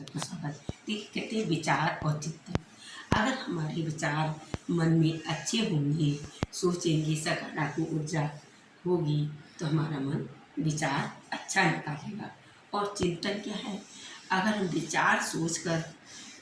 देखिए कहते हैं विचार और चिंतन अगर हमारे विचार मन में अच्छे होंगे, सोचेंगे, सकारात्मक ऊर्जा होगी तो हमारा मन विचार अच्छा निकालेगा और चिंतन क्या है? अगर हम विचार सोचकर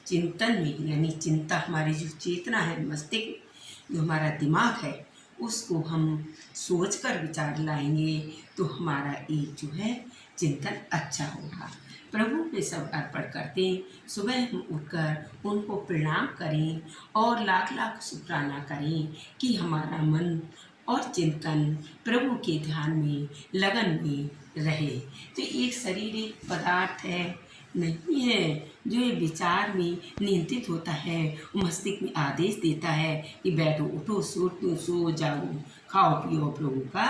चिंतन में, यानी चिंता हमारी जो चेतना है, मस्तिष्क, जो हमारा दिमाग है, उसको हम सोचकर विचार लाएँगे तो हमारा एक जो है चिंतन अच्छा होगा। प्रभु पे सब अर्पण करते सुबह हम उठकर उनको प्रणाम करें और लाख लाख शुक्राना करें कि हमारा मन और चिंतन प्रभु के ध्यान में, लगन में रहे। तो एक शरीर एक पदार्थ है, नहीं है, जो ये विचार में नियंत्रित होता है मस्तिष्क में आदेश देता है कि बैठो, उठो, सो सो जाओ खाओ, पियो प्रभु का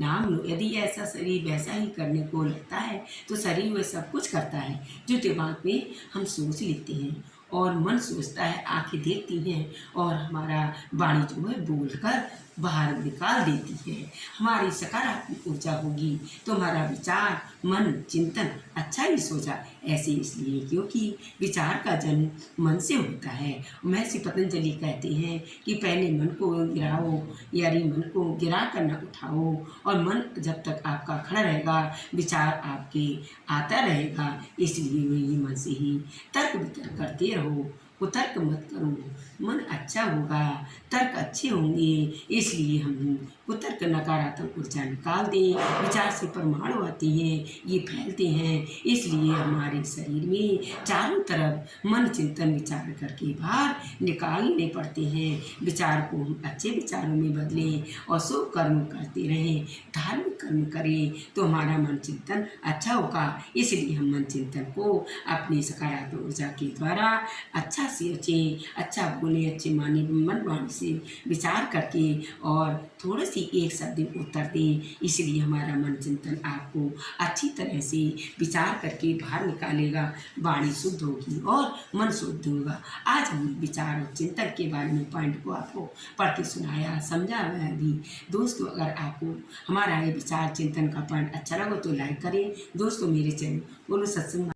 नाम यदि ऐसा शरीर वैसा ही करने को लगता है तो शरीर वह सब कुछ करता है, जो दिमाग में हम सोच लेते हैं। और मन सोचता है, आँखें देखती हैं और हमारा वाणी जो है बोल कर बाहर निकाल देती है। हमारी सकारात्मक ऊर्जा होगी तो हमारा विचार, मन, चिंतन अच्छा ही सोचा ऐसे इसलिए क्योंकि विचार का जन्म मन से होता है। महर्षि पतंजलि कहते हैं कि पहले मन को गिराओ, यानी मन को गिरा कर न उठाओ और मन जब तक आपका खड़ा रहेगा, विचार आपके आता रहेगा, इसलिए वही मन से ही तर्क वितर्क करते रहो। pelo वो तर्क मत करो। मन अच्छा होगा, तर्क अच्छे होंगे, इसलिए हम कुतर्क नकारात्मक ऊर्जा निकाल दें, विचार से परमाणु आते हैं, ये फैलते हैं, इसलिए हमारे शरीर में चारों तरफ़ मन चिंतन विचार करके बाहर निकालने पड़ते हैं। विचार को हम अच्छे विचारों में बदलें और शुभ कर्म करते रहें, धार्मिक कर्म करें तो हमारा मन चिंतन अच्छा होगा। इसलिए हम मन चिंतन को अपनी सकारात्मक ऊर्जा के द्वारा अच्छा अच्छे अच्छा बोले, अच्छे माने, मन वाणी से विचार करके और थोड़े सी एक शब्द उत्तर दें। इसलिए हमारा मन चिंतन आपको अच्छी तरह से विचार करके बाहर निकालेगा, वाणी शुद्ध होगी और मन शुद्ध होगा। आज हम विचार और चिंतन के बारे में पॉइंट को आपको पढ़ के सुनाया समझाया भी। दोस्तों, अगर आपको हमारा ये विचार चिंतन का पॉइंट अच्छा लगा तो लाइक करें। दोस्तों, मेरे चैनल बोलो सत्संग।